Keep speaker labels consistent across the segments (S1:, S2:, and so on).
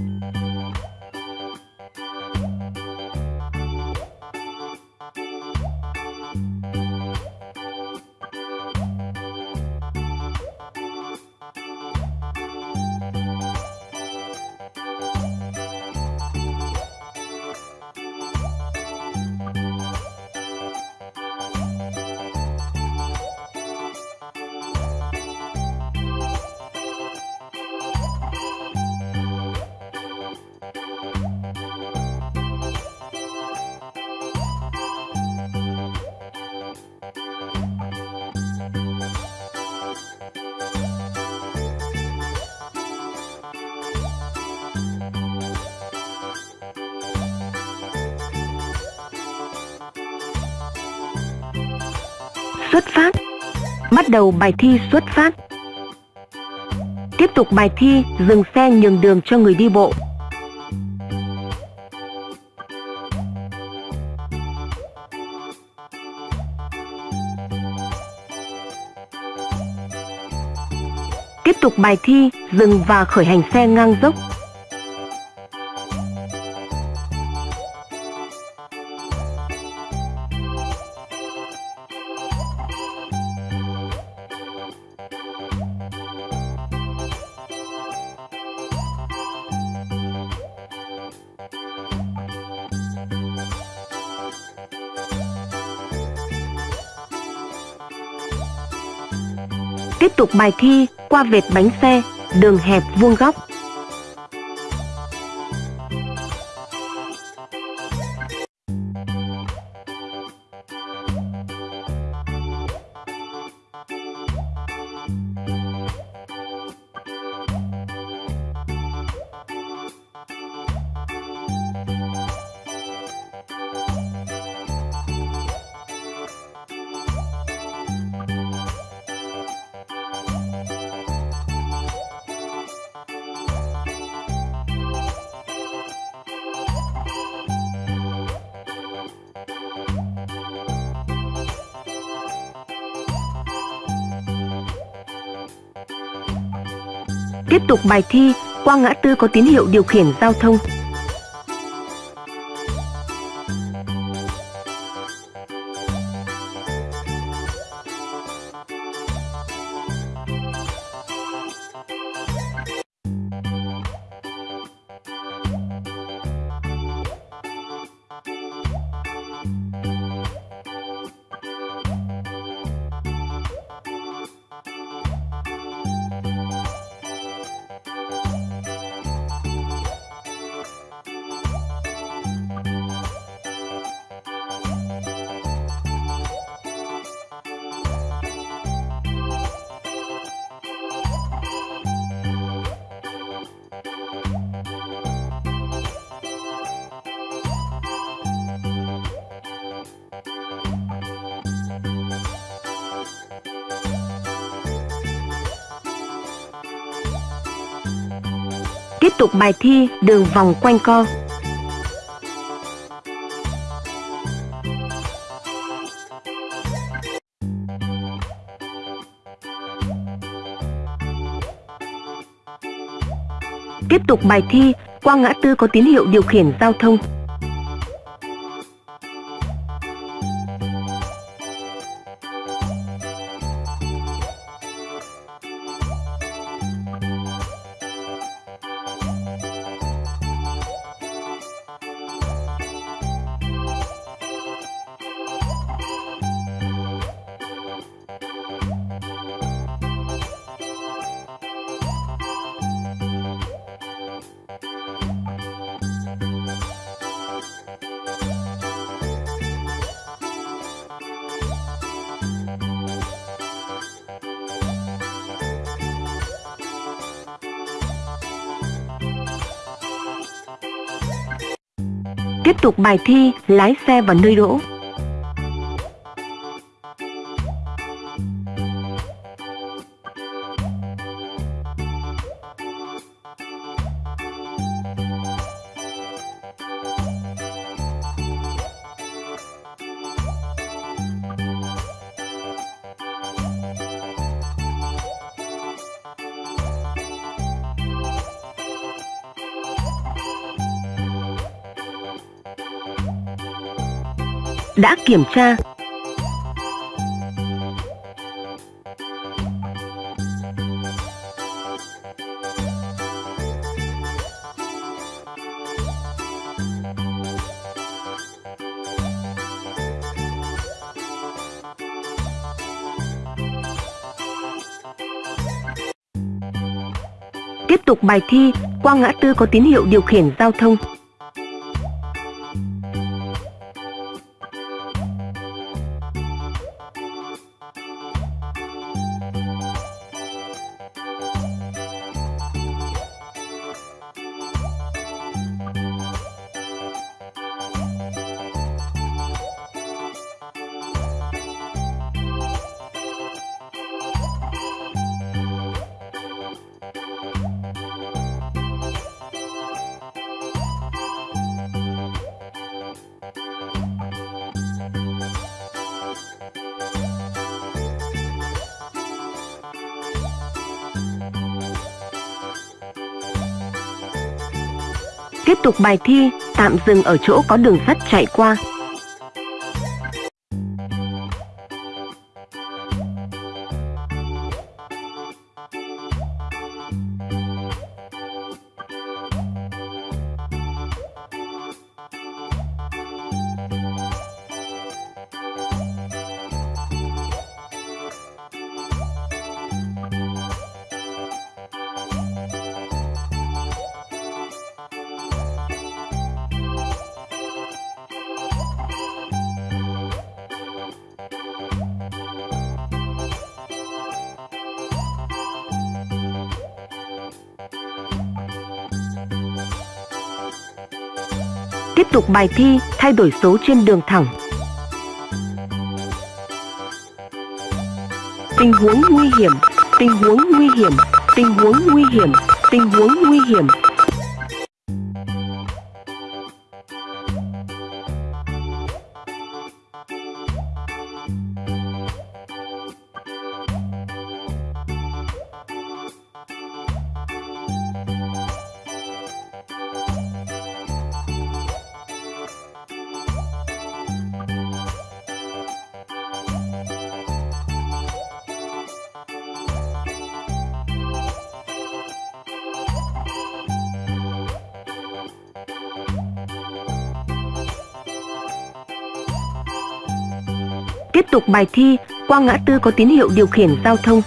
S1: Música Xuất phát. Bắt đầu bài thi xuất phát. Tiếp tục bài thi, dừng xe nhường đường cho người đi bộ. Tiếp tục bài thi, dừng và khởi hành xe ngang dốc. Tiếp tục bài thi qua vệt bánh xe, đường hẹp vuông góc. Tiếp tục bài thi qua ngã tư có tín hiệu điều khiển giao thông. Tiếp tục bài thi đường vòng quanh co. Tiếp tục bài thi, qua ngã tư có tín hiệu điều khiển giao thông. Tiếp tục bài thi lái xe vào nơi đỗ. Đã kiểm tra. Tiếp tục bài thi, qua ngã tư có tín hiệu điều khiển giao thông. Tiếp tục bài thi, tạm dừng ở chỗ có đường sắt chạy qua. Tiếp tục bài thi, thay đổi số trên đường thẳng. Tình huống nguy hiểm, tình huống nguy hiểm, tình huống nguy hiểm, tình huống nguy hiểm. Tiếp tục bài thi, qua ngã tư có tín hiệu điều khiển giao thông.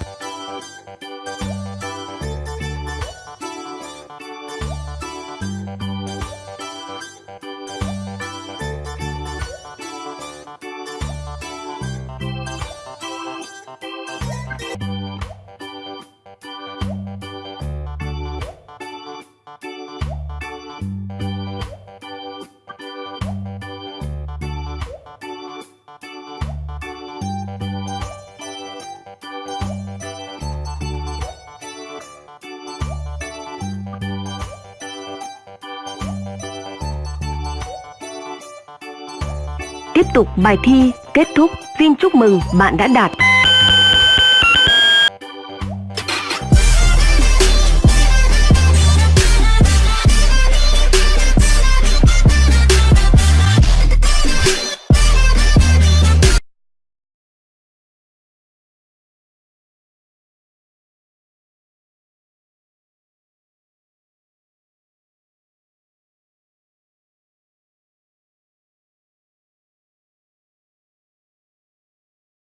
S1: Tục bài thi kết thúc. Xin chúc mừng bạn đã đạt